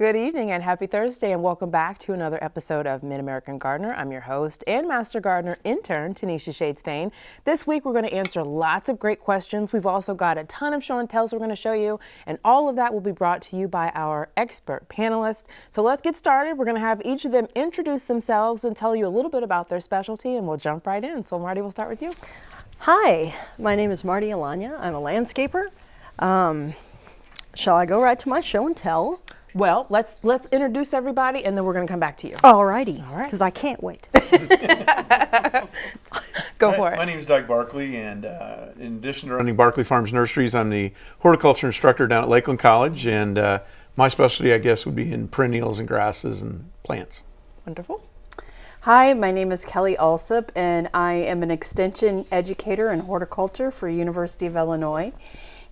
Good evening and happy Thursday and welcome back to another episode of Mid-American Gardener. I'm your host and Master Gardener intern, Tanisha Shades Payne. This week we're going to answer lots of great questions. We've also got a ton of show and tells we're going to show you and all of that will be brought to you by our expert panelists. So let's get started. We're going to have each of them introduce themselves and tell you a little bit about their specialty and we'll jump right in. So Marty, we'll start with you. Hi, my name is Marty Alanya. I'm a landscaper. Um, shall I go right to my show and tell? Well, let's let's introduce everybody and then we're going to come back to you. All righty. All right. Because I can't wait. Go Hi, for it. My name is Doug Barkley, and uh, in addition to running Barkley Farms Nurseries, I'm the horticulture instructor down at Lakeland College, and uh, my specialty, I guess, would be in perennials and grasses and plants. Wonderful. Hi, my name is Kelly Allsopp, and I am an extension educator in horticulture for University of Illinois.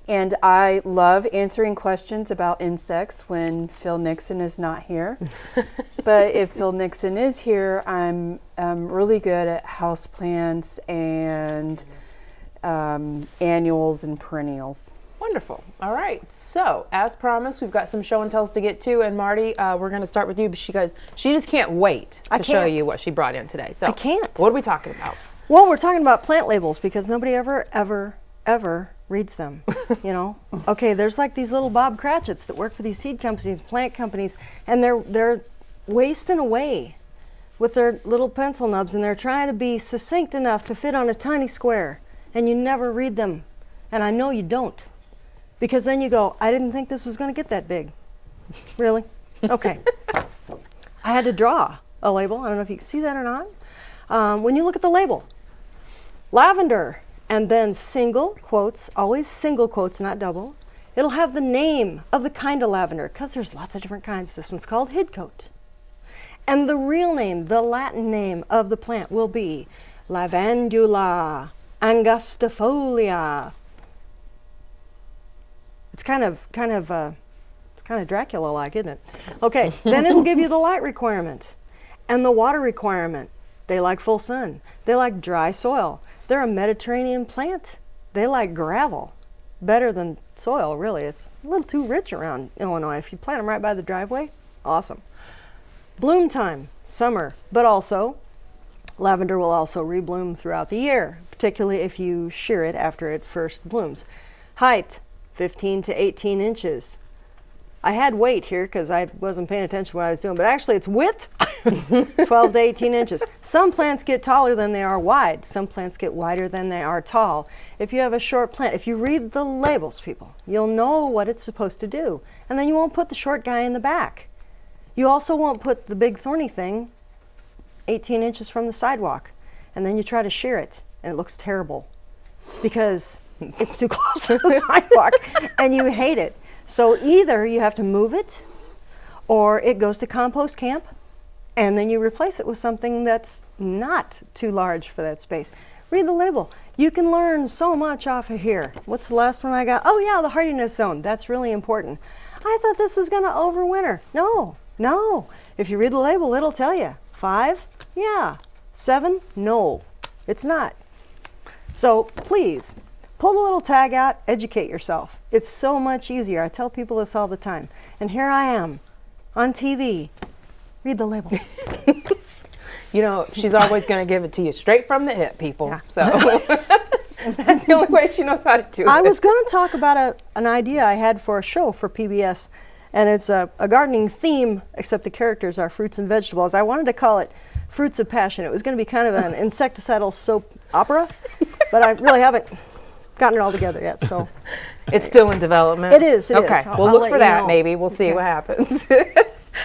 And I love answering questions about insects when Phil Nixon is not here. but if Phil Nixon is here, I'm um, really good at houseplants and um, annuals and perennials. Wonderful. All right. So, as promised, we've got some show and tells to get to, and Marty, uh, we're going to start with you. But she goes, she just can't wait to show can't. you what she brought in today. So, I can't. What are we talking about? well, we're talking about plant labels because nobody ever, ever, ever reads them. you know? Okay, there's like these little Bob Cratchits that work for these seed companies, plant companies, and they're they're wasting away with their little pencil nubs and they're trying to be succinct enough to fit on a tiny square and you never read them. And I know you don't. Because then you go, I didn't think this was going to get that big. Really? Okay. I had to draw a label. I don't know if you can see that or not. Um, when you look at the label, lavender, and then single quotes, always single quotes, not double. It'll have the name of the kind of lavender because there's lots of different kinds. This one's called hidcote. And the real name, the Latin name of the plant will be Lavandula angustifolia. It's kind of, kind of, uh, it's kind of Dracula-like, isn't it? Okay, then it'll give you the light requirement and the water requirement. They like full sun. They like dry soil. They're a Mediterranean plant. They like gravel better than soil, really. It's a little too rich around Illinois. If you plant them right by the driveway, awesome. Bloom time, summer, but also lavender will also rebloom throughout the year, particularly if you shear it after it first blooms. Height, 15 to 18 inches. I had weight here because I wasn't paying attention to what I was doing, but actually it's width, 12 to 18 inches. Some plants get taller than they are wide. Some plants get wider than they are tall. If you have a short plant, if you read the labels, people, you'll know what it's supposed to do. And then you won't put the short guy in the back. You also won't put the big thorny thing 18 inches from the sidewalk. And then you try to shear it, and it looks terrible because it's too close to the sidewalk and you hate it. So either you have to move it or it goes to compost camp and then you replace it with something that's not too large for that space. Read the label. You can learn so much off of here. What's the last one I got? Oh yeah, the hardiness zone. That's really important. I thought this was to overwinter. No, no. If you read the label, it'll tell you. Five? Yeah. Seven? No, it's not. So please, pull the little tag out, educate yourself. It's so much easier. I tell people this all the time. And here I am on TV. Read the label. You know, she's always going to give it to you straight from the hip, people. Yeah. So that's the only way she knows how to do it. I was going to talk about a, an idea I had for a show for PBS, and it's a, a gardening theme, except the characters are fruits and vegetables. I wanted to call it Fruits of Passion. It was going to be kind of an insecticidal soap opera, but I really haven't gotten it all together yet. So It's still in development. It is, it is. okay, I'll- we'll I'll look for that. know. Maybe we'll see what happens.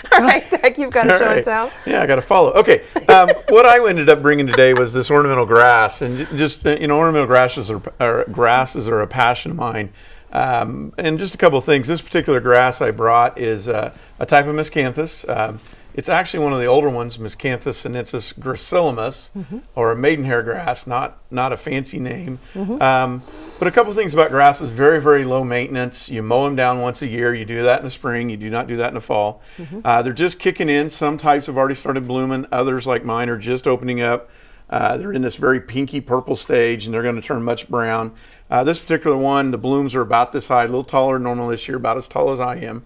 All right, Doug, you've got to All show and right. tell. Yeah, I got to follow. Okay, um, what I ended up bringing today was this ornamental grass, and just uh, you know, ornamental grasses are, are grasses are a passion of mine. Um, and just a couple of things. This particular grass I brought is uh, a type of miscanthus. Um, it's actually one of the older ones, Miscanthus sinensis gracilis, or a maidenhair grass, not not a fancy name. Um, but a couple things about grasses: very very low maintenance. You mow them down once a year. You do that in the spring. You do not do that in the fall. Uh, they're just kicking in. Some types have already started blooming. Others, like mine, are just opening up. Uh, they're in this very pinky purple stage, and they're going to turn much brown. Uh, this particular one, the blooms are about this high, a little taller than normal this year, about as tall as I am.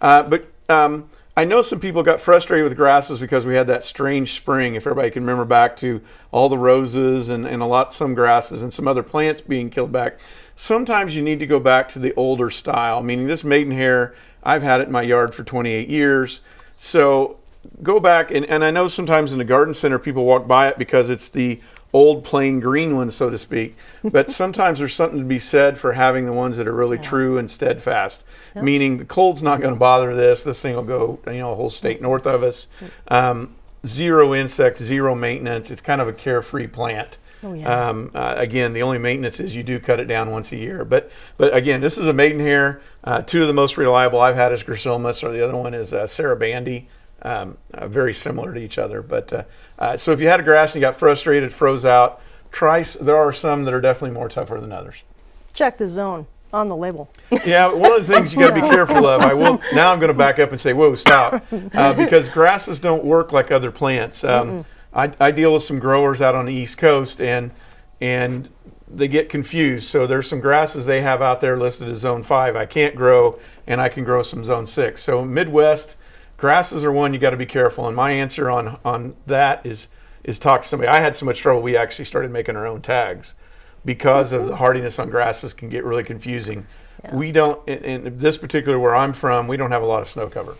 Uh, but um, I know some people got frustrated with grasses because we had that strange spring. If everybody can remember back to all the roses and, and a lot some grasses and some other plants being killed back. Sometimes you need to go back to the older style, meaning this maidenhair, I've had it in my yard for 28 years. So go back and, and I know sometimes in the garden center people walk by it because it's the old plain green ones, so to speak. But sometimes there's something to be said for having the ones that are really true and steadfast. Meaning the cold's not going to bother this. This thing will go, you know, a whole state north of us. Um, zero insects, zero maintenance. It's kind of a carefree plant. Oh, yeah. Um, uh, again, the only maintenance is you do cut it down once a year. But but again, this is a maidenhair. Uh, two of the most reliable I've had is Gracillimus, or the other one is uh, Sarabande. Um, uh, very similar to each other. But uh, so if you had a grass and you got frustrated, froze out, try. There are some that are definitely more tougher than others. Check the zone on the label. Yeah, one of the things you got to be careful of. I will now. I'm going to back up and say, "Whoa, stop," uh, because grasses don't work like other plants. Um, I, I deal with some growers out on the East Coast, and and they get confused. So there's some grasses they have out there listed as Zone Five. I can't grow, and I can grow some Zone Six. So Midwest grasses are one you got to be careful. And my answer on on that is is talk to somebody. I had so much trouble. We actually started making our own tags because of the mm-hmm. hardiness on grasses can get really confusing. We don't in, in this particular where I'm from, we don't have a lot of snow cover,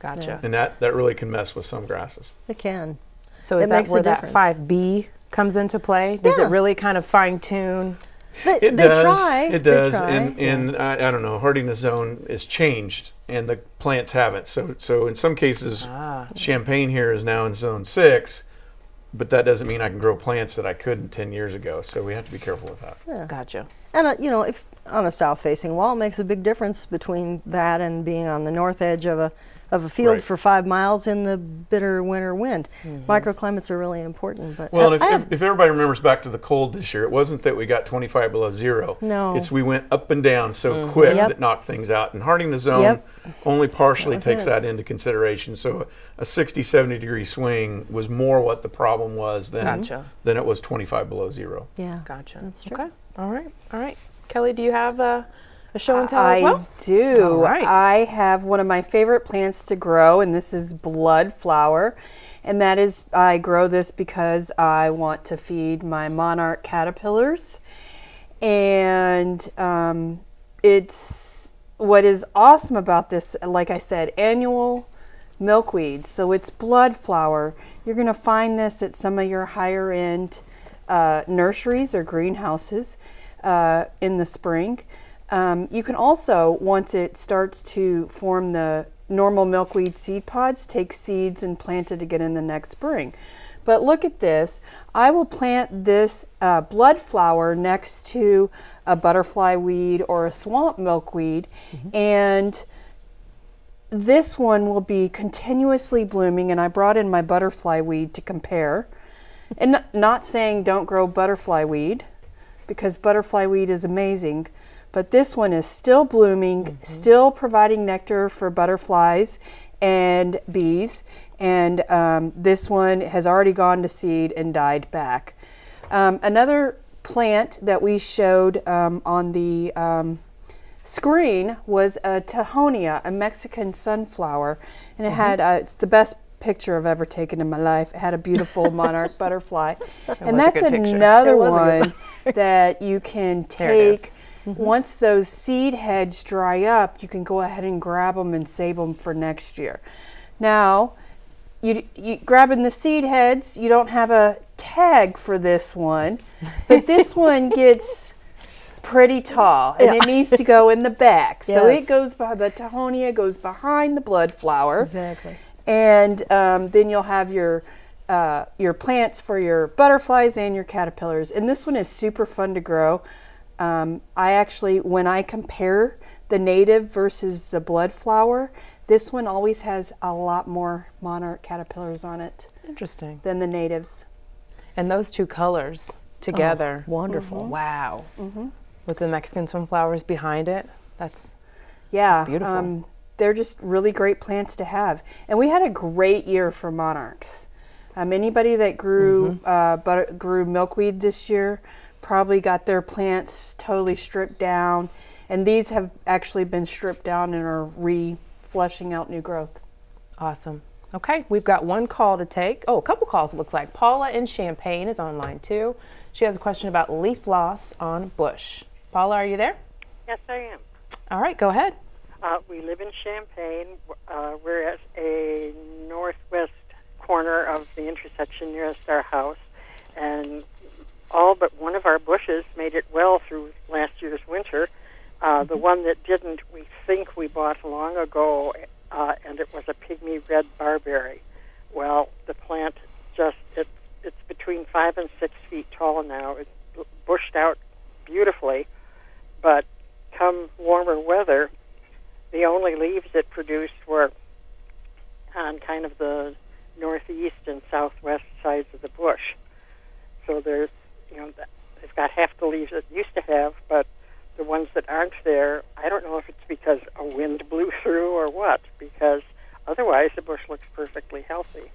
Gotcha. and that that really can mess with some grasses. It can. So is It that makes a where that difference. 5B comes into play? Does Yeah. it really kind of fine tune? They, It they does. try. It does. try, And yeah. and I, I don't know, hardiness zone is changed, and the plants haven't. So so in some cases, Ah. Champaign here is now in zone six, but that doesn't mean I can grow plants that I couldn't ten years ago. So we have to be careful with that. Gotcha. And uh, you know, if on a south-facing wall, it makes a big difference between that and being on the north edge of a of a field Right. for five miles in the bitter winter wind. Microclimates are really important. But Well, I- if, if, if everybody remembers back to the cold this year, it wasn't that we got 25 below zero. No. It's we went up and down so quick Yep. that knocked things out. And hardening the zone Yep. only partially was takes it. that into consideration. So a 60, 70 degree swing was more what the problem was than, Gotcha. than it was 25 below zero. yeah, Gotcha. That's true. Okay. All right. All right. Kelly, do you have uh, show and tell I as well? do. All right. I have one of my favorite plants to grow, and this is blood flower. And that is, I grow this because I want to feed my monarch caterpillars. And um, it's what is awesome about this, like I said, annual milkweed. So it's blood flower. You're going to find this at some of your higher end uh, nurseries or greenhouses uh, in the spring. Um, you can also, once it starts to form the normal milkweed seed pods, take seeds and plant it again in the next spring. But look at this. I will plant this uh, blood flower next to a butterfly weed or a swamp milkweed, and this one will be continuously blooming. And I brought in my butterfly weed to compare. And not saying don't grow butterfly weed, because butterfly weed is amazing. But this one is still blooming, still providing nectar for butterflies and bees. And um, this one has already gone to seed and died back. Um, another plant that we showed um, on the um, screen was a Tithonia, a Mexican sunflower, and it had uh, it's the best picture I've ever taken in my life. It had a beautiful monarch butterfly, and that's another It was a good one that you can There is. take. Once those seed heads dry up, you can go ahead and grab them and save them for next year. Now, you, you grabbing the seed heads, you don't have a tag for this one, but this one gets pretty tall and it needs to go in the back. So it goes by the Tithonia goes behind the blood flower. exactly. And um, then you'll have your uh, your plants for your butterflies and your caterpillars. And this one is super fun to grow. Um, I actually, when I compare the native versus the blood flower, this one always has a lot more monarch caterpillars on it Interesting. than the natives. And those two colors together. wonderful. Wow. Mm -hmm. With the Mexican sunflowers behind it. That's Yeah, beautiful. Um, they're just really great plants to have. And we had a great year for monarchs. Um, anybody that grew uh, butter, grew milkweed this year probably got their plants totally stripped down, and these have actually been stripped down and are re-flushing out new growth. Awesome. Okay, we've got one call to take. Oh, a couple calls it looks like. Paula in Champaign is online too. She has a question about leaf loss on bush. Paula, are you there? Yes, I am. All right, go ahead. Uh, we live in Champaign. Uh, we're at a northwest corner of the intersection nearest our house, and all but one of our bushes made it well through last year's winter. Uh, the one that didn't, we think we bought long ago, uh, and it was a pygmy red barberry. Well, the plant just it's it's between five and six feet tall now. It's bushed out beautifully, but come warmer weather, the only leaves it produced were on kind of the northeast and southwest sides of the bush. So there's, you know, th- they've got half the leaves it used to have, but the ones that aren't there, I don't know if it's because a wind blew through or what, because otherwise the bush looks perfectly healthy.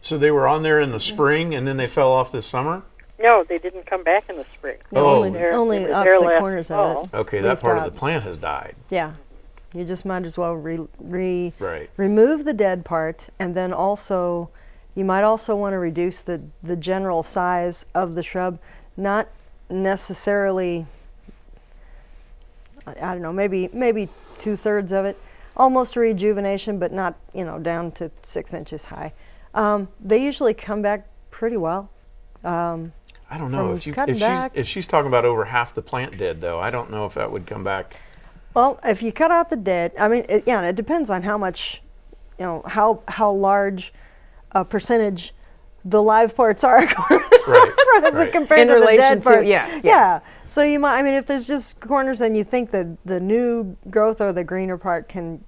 So they were on there in the mm-hmm. spring and then they fell off this summer? No, they didn't come back in the spring. No, Oh. only, They're- only they were opposite last corners of it. Okay, that part drop. of the plant has died. Yeah. You just might as well re, re, Right. remove the dead part and then also you might also want to reduce the, the general size of the shrub. Not necessarily I, I don't know, maybe maybe two thirds of it. Almost a rejuvenation, but not, you know, down to six inches high. Um, they usually come back pretty well. Um, I don't know if you if she's if she's talking about over half the plant dead though. I don't know if that would come back. Well, if you cut out the dead, I mean, it, yeah, it depends on how much, you know, how how large a percentage the live parts are Right, as right. compared In to the relation dead to- parts. yes, yes. Yeah. So you might, I mean, if there's just corners and you think that the new growth or the greener part can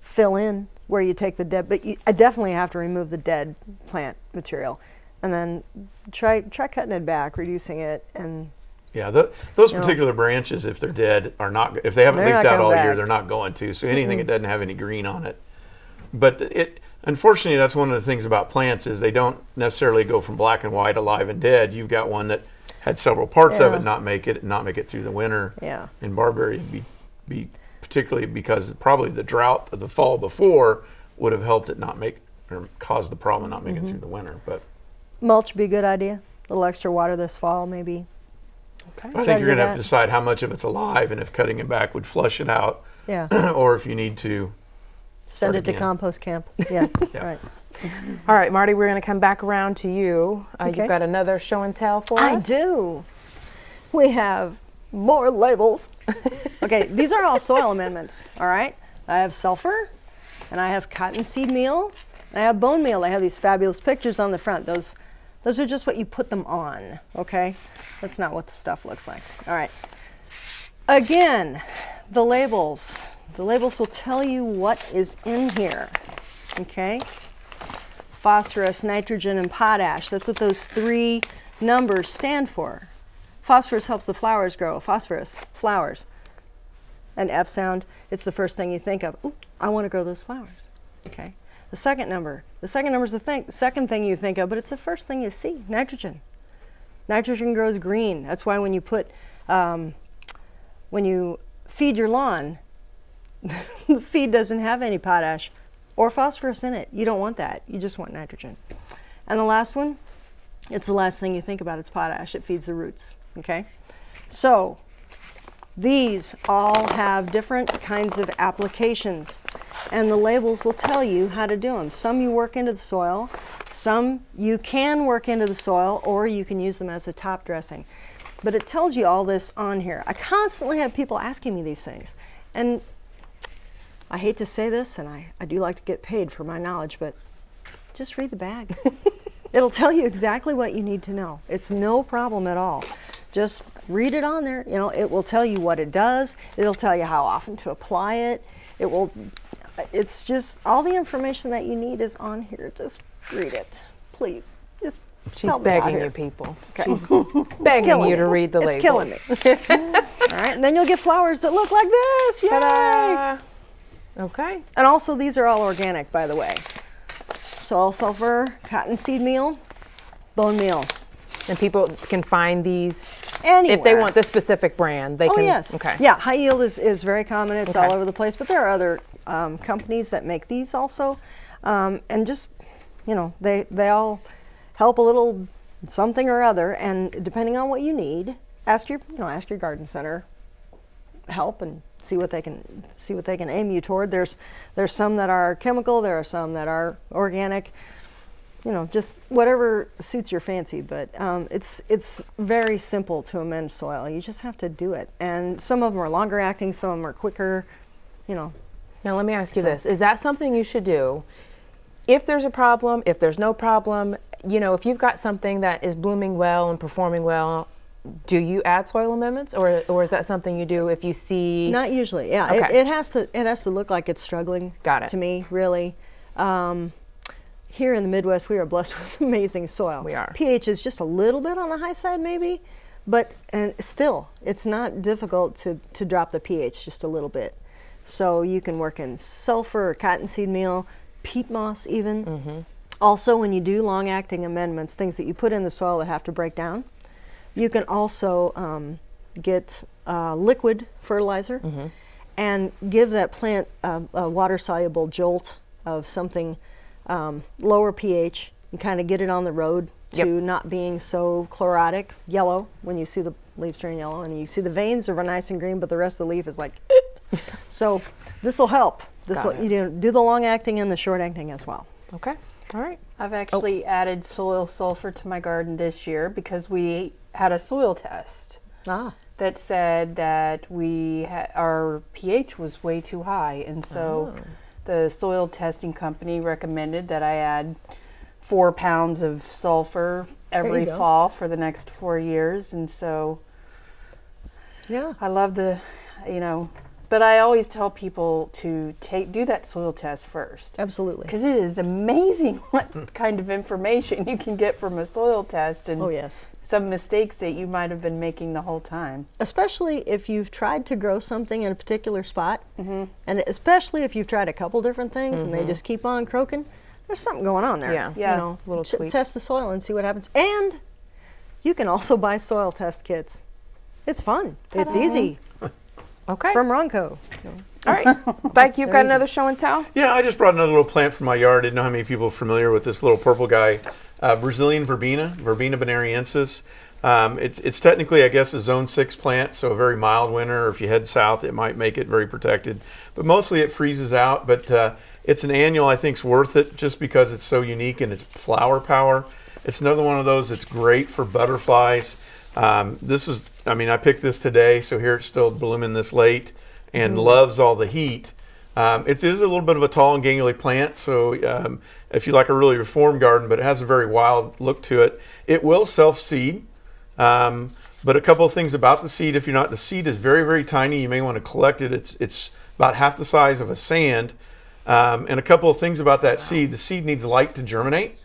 fill in where you take the dead, but you, I definitely have to remove the dead plant material, and then try try cutting it back, reducing it, and Yeah, th those You know. particular branches, if they're dead, are not. If they haven't leafed out all coming year, they're not going to. So anything that doesn't have any green on it, but it. Unfortunately, that's one of the things about plants is they don't necessarily go from black and white, alive and dead. You've got one that had several parts of it not make it, not make it through the winter. Yeah. And barberry be, be particularly because probably the drought of the fall before would have helped it not make or caused the problem not making Mm-hmm. it through the winter. But mulch would be a good idea. A little extra water this fall, maybe. Okay. I think you're gonna have to decide how much of it's alive and if cutting it back would flush it out, Yeah. or if you need to. Send Start it to compost camp. Yeah. Yeah. Right. All right, Marty, we're going to come back around to you. Uh, Okay. You've got another show and tell for I us. I do. We have more labels. okay, these are all soil amendments, all right? I have sulfur, and I have cottonseed meal, and I have bone meal. I have these fabulous pictures on the front. Those, those are just what you put them on, okay? That's not what the stuff looks like. All right. Again, the labels. The labels will tell you what is in here, okay? phosphorus, nitrogen, and potash. That's what those three numbers stand for. Phosphorus helps the flowers grow. Phosphorus, flowers. An F sound, it's the first thing you think of. Ooh, I want to grow those flowers. Okay. The second number, the second number is the thing, second thing you think of, but it's the first thing you see. Nitrogen. Nitrogen grows green. That's why when you put, um, when you feed your lawn, the feed doesn't have any potash or phosphorus in it. You don't want that. You just want nitrogen. And the last one, it's the last thing you think about. It's potash. It feeds the roots. Okay? So, these all have different kinds of applications, and the labels will tell you how to do them. Some you work into the soil, some you can work into the soil, or you can use them as a top dressing. But it tells you all this on here. I constantly have people asking me these things, and I hate to say this, and I, I do like to get paid for my knowledge, but just read the bag. It'll tell you exactly what you need to know. It's no problem at all. Just read it on there. You know, it will tell you what it does. It'll tell you how often to apply it. It will, it's just all the information that you need is on here. Just read it, please. Just She's help me out begging you, people. Okay. She's begging you to read the label. it's labels. killing me. all right, and then you'll get flowers that look like this. Yay! Okay. And also, these are all organic, by the way. Soil sulfur, cottonseed meal, bone meal. And people can find these Anywhere. if they want this specific brand. They Oh can. yes. Okay. Yeah, high yield is, is very common. It's Okay. all over the place, but there are other um, companies that make these also, um, and just you know they they all help a little something or other, and depending on what you need, ask your you know ask your garden center help and see what they can see what they can aim you toward. There's there's some that are chemical, there are some that are organic. You know, just whatever suits your fancy. But um, it's it's very simple to amend soil. You just have to do it. And some of them are longer acting, some of them are quicker. You know, Now, let me ask you this. Is that something you should do if there's a problem, if there's no problem? You know, if you've got something that is blooming well and performing well, do you add soil amendments or, or is that something you do if you see? Not usually. Yeah, it, it has to. It has to look like it's struggling. Got it. To me, really. Um, here in the Midwest, we are blessed with amazing soil. We are. pH is just a little bit on the high side, maybe, but and still, it's not difficult to to drop the pH just a little bit. So you can work in sulfur or cottonseed meal, peat moss, even. Mm-hmm. Also, when you do long-acting amendments, things that you put in the soil that have to break down, you can also um, get uh, liquid fertilizer Mm-hmm. and give that plant a, a water-soluble jolt of something um, lower pH and kind of get it on the road Yep. to not being so chlorotic, yellow when you see the leaves turn yellow, and you see the veins are nice and green, but the rest of the leaf is like. so this will help. This will you know, do the long acting and the short acting as well. Okay. All right. I've actually added soil sulfur to my garden this year because we had a soil test Ah. that said that we ha- our pH was way too high, and so Oh. the soil testing company recommended that I add four pounds of sulfur every fall for the next four years, and so Yeah. I love the, you know, but I always tell people to take do that soil test first Absolutely. because it is amazing what kind of information you can get from a soil test and Oh yes. some mistakes that you might have been making the whole time. especially if you've tried to grow something in a particular spot, mm-hmm. and especially if you've tried a couple different things and they mm-hmm. just keep on croaking, there's something going on there. Yeah. Yeah. You know, Little t- tweak. test the soil and see what happens. And you can also buy soil test kits. It's fun. It's easy Okay. from Ronco. All right. Like you've got another show and tell? Yeah, I just brought another little plant from my yard. I didn't know how many people are familiar with this little purple guy, uh, Brazilian verbena, Verbena bonariensis. Um, it's it's technically, I guess, a zone six plant, so a very mild winter. Or if you head south, it might make it very protected. But mostly it freezes out. But uh, it's an annual. I think's worth it just because it's so unique and its flower power. It's another one of those that's great for butterflies. Um, this is, I mean, I picked this today, so here it's still blooming this late, and loves all the heat. Um, it is a little bit of a tall and gangly plant, so um, if you like a really reformed garden, but it has a very wild look to it, it will self seed. Um, but a couple of things about the seed, if you're not, the seed is very, very tiny. You may want to collect it. It's it's about half the size of a sand. Um, and a couple of things about that seed, the seed needs light to germinate.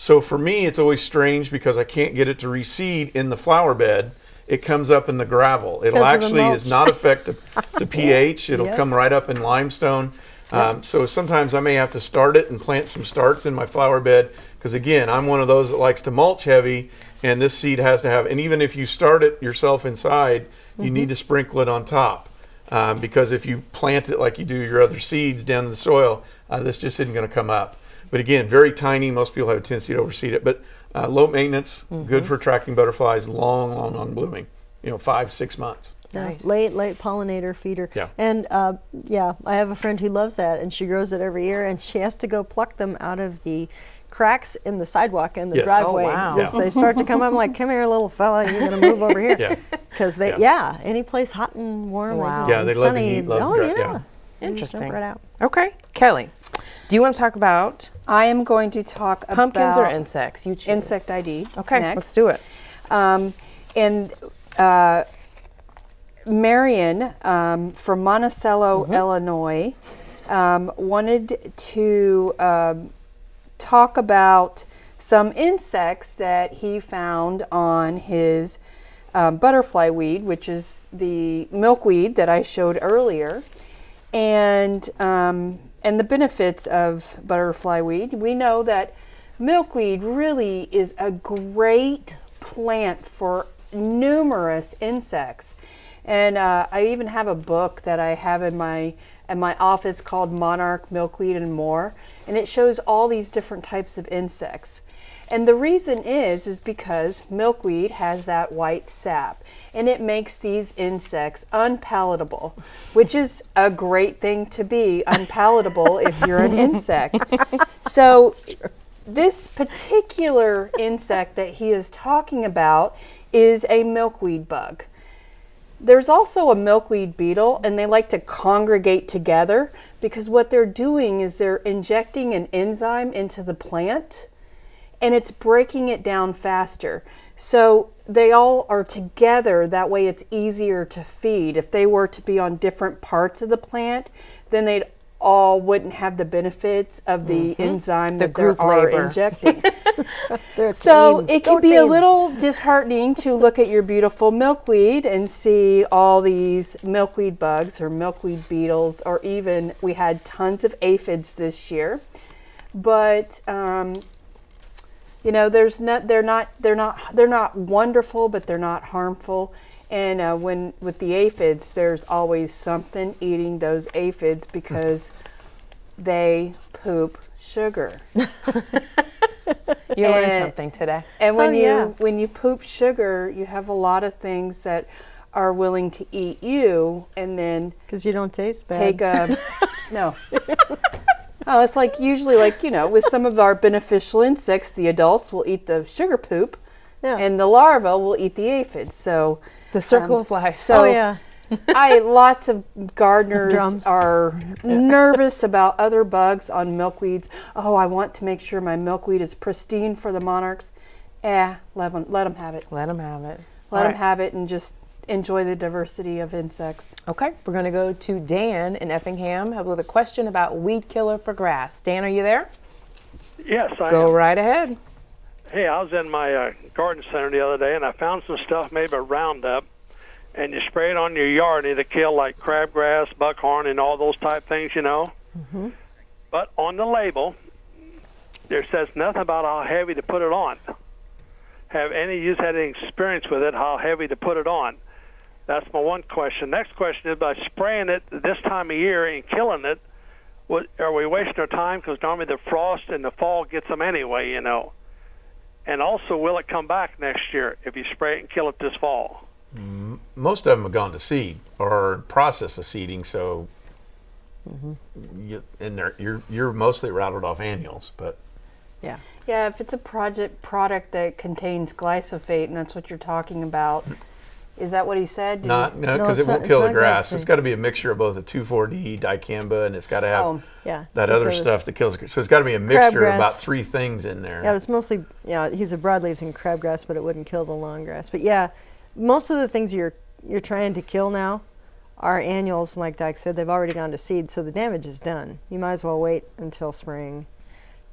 So for me, it's always strange because I can't get it to reseed in the flower bed. It comes up in the gravel. It'll 'Cause of the actually is not effective to pH. It'll Yep. come right up in limestone. Um, so sometimes I may have to start it and plant some starts in my flower bed because again, I'm one of those that likes to mulch heavy, and this seed has to have. And even if you start it yourself inside, you need to sprinkle it on top um, because if you plant it like you do your other seeds down in the soil, uh, this just isn't going to come up. But again, very tiny. Most people have a tendency to overseed it, but uh, low maintenance, good for attracting butterflies. Long, long on blooming. You know, five, six months. Yeah, Nice. Late, late pollinator feeder. Yeah. And uh, yeah, I have a friend who loves that, and she grows it every year, and she has to go pluck them out of the cracks in the sidewalk and the Yes. Oh, driveway. wow. As Yeah. They start to come up. I'm like, come here, little fella, you're gonna move over here. Yeah. Because they, Yeah. yeah. any place hot and warm. Wow. They, Yeah, and they love the heat, love oh the dry- yeah. yeah. They just jump Interesting. Right out. Okay. Kelly, do you want to talk about I am going to talk about. pumpkins or insects? You choose. insect ID. Okay, next. let's do it. Um, and uh, Marion um, from Monticello, Mm-hmm. Illinois, um, wanted to um, talk about some insects that he found on his um, butterfly weed, which is the milkweed that I showed earlier, and um, and the benefits of butterfly weed. We know that milkweed really is a great plant for numerous insects. And uh, I even have a book that I have in my in my office called Monarch, Milkweed, and More, and it shows all these different types of insects. And the reason is is because milkweed has that white sap and it makes these insects unpalatable, which is a great thing to be unpalatable if you're an insect. So this particular insect that he is talking about is a milkweed bug. There's also a milkweed beetle, and they like to congregate together because what they're doing is they're injecting an enzyme into the plant and it's breaking it down faster. So they all are together, that way it's easier to feed. If they were to be on different parts of the plant, then they'd all wouldn't have the benefits of the enzyme that they are labor. injecting. So teams. it Go can be a little disheartening to look at your beautiful milkweed and see all these milkweed bugs or milkweed beetles, or even we had tons of aphids this year. But um, you know, there's not they're not they're not they're not wonderful, but they're not harmful. And uh, when with the aphids, there's always something eating those aphids because they poop sugar. You learned something today. And when Oh, you yeah. when you poop sugar, you have a lot of things that are willing to eat you, and then because you don't taste bad. take a no. Oh, it's like usually like you know with some of our beneficial insects, the adults will eat the sugar poop, Yeah. and the larva will eat the aphids. So The circle um, of life. So oh yeah. I lots of gardeners Drums. are nervous about other bugs on milkweeds. Oh, I want to make sure my milkweed is pristine for the monarchs. Eh, let them let them have it. Let them have it. Let All them right. have it and just enjoy the diversity of insects. Okay, we're going to go to Dan in Effingham with a question about weed killer for grass. Dan, are you there? Yes, I Go am. right ahead. Hey, I was in my uh, garden center the other day, and I found some stuff made by Roundup, and you spray it on your yard, and it'll kill like crabgrass, buckhorn, and all those type things, you know. Mm-hmm. But on the label, there says nothing about how heavy to put it on. Have any of you had any experience with it? How heavy to put it on? That's my one question. Next question is by spraying it this time of year and killing it. What, are we wasting our time? Because normally the frost in the fall gets them anyway, you know. And also, will it come back next year if you spray it and kill it this fall? most of them have gone to seed or process of seeding, so mm-hmm. you, and they're, you're you're mostly rattled off annuals, but Yeah. Yeah, if it's a project product that contains glyphosate, and that's what you're talking about, is that what he said? Did not he- no No, because it's it won't not- kill the grass. glyphosate. It's got to be a mixture of both a 2,4-D dicamba and it's got to have Oh, Yeah. that He other stuff that kills. So it's got to be a mixture of about three things in there. Yeah, it's mostly yeah. He's a broadleaves and crabgrass, but it wouldn't kill the long grass. But yeah, most of the things you're you're trying to kill now are annuals. Like Dyke said, they've already gone to seed, so the damage is done. You might as well wait until spring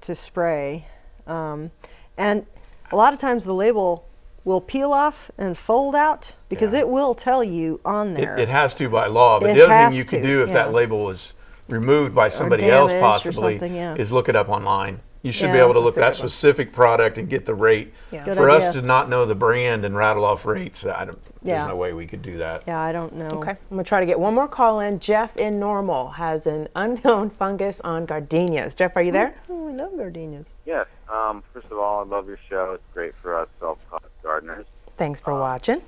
to spray. Um, and a lot of times the label will peel off and fold out because Yeah. it will tell you on there. It, it has to by law, but It the other thing you can do if that label was removed by somebody else possibly yeah. is look it up online. You should be able to look that a one. specific product and get the rate. Yeah. Good For us to not know the brand and rattle off rates, I don't, Yeah. there's no way we could do that. yeah, I don't know. Okay, I'm going to try to get one more call in. Jeff in Normal has an unknown fungus on gardenias. Jeff, are you there? Oh, we love gardenias. Yes. Um, first of all, I love your show. It's great for us self-taught gardeners. Thanks for watching.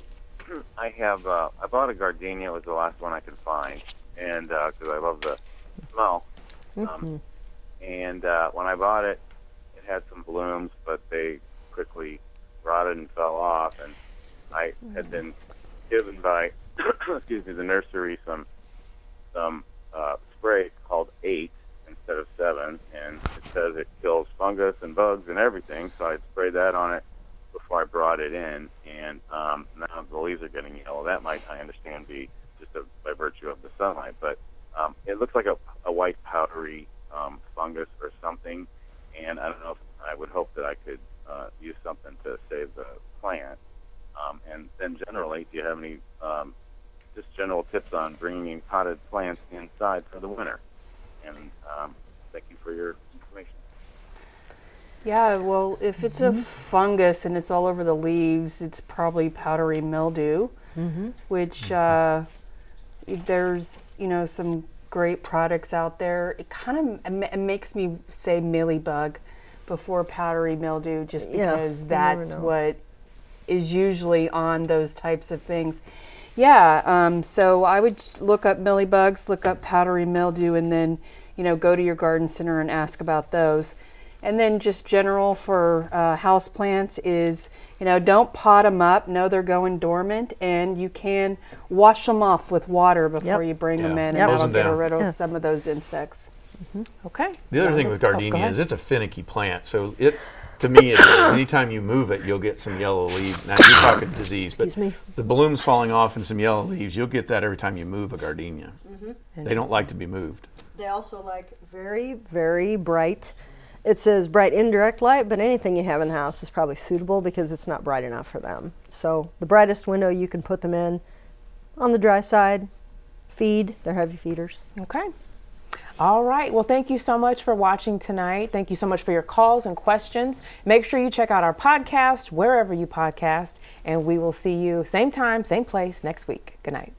I have uh, I bought a gardenia. It was the last one I could find, and because I love the smell. Um, and uh, when I bought it, it had some blooms, but they quickly rotted and fell off. And I had been given by excuse me the nursery some some uh, spray called eight instead of seven, and it says it kills fungus and bugs and everything. So I sprayed that on it before I brought it in, and um, now the leaves are getting yellow. That might, I understand, be just a, by virtue of the sunlight, but um, it looks like a, a white powdery um, fungus or something. And I don't know if I would hope that I could uh, use something to save the plant. Um, and then generally, do you have any um, just general tips on bringing potted plants inside for the winter? And um, thank you for your. Yeah, well, if it's a fungus and it's all over the leaves, it's probably powdery mildew. which uh, there's you know some great products out there. It kind of it makes me say mealybug before powdery mildew, just Yeah, because you never that's know. what is usually on those types of things. Yeah, um, so I would just look up mealybugs, look up powdery mildew, and then you know go to your garden center and ask about those. And then just general for uh, house plants is, you know, don't pot them up. Know they're going dormant, and you can wash them off with water before Yep. you bring them in, Yep. and that'll get down. rid of Yes. some of those insects. Okay. The other thing with Oh, go gardenia ahead. is it's a finicky plant. So it, to me, it is. Anytime you move it, you'll get some yellow leaves. Now you're talking disease, but me. the bloom's falling off and some yellow leaves. You'll get that every time you move a gardenia. They don't like to be moved. They also like very, very bright. It says bright indirect light, but anything you have in the house is probably suitable because it's not bright enough for them. So the brightest window you can put them in on the dry side, feed, they're heavy feeders. Okay. All right. Well, thank you so much for watching tonight. Thank you so much for your calls and questions. Make sure you check out our podcast wherever you podcast, and we will see you same time, same place next week. Good night.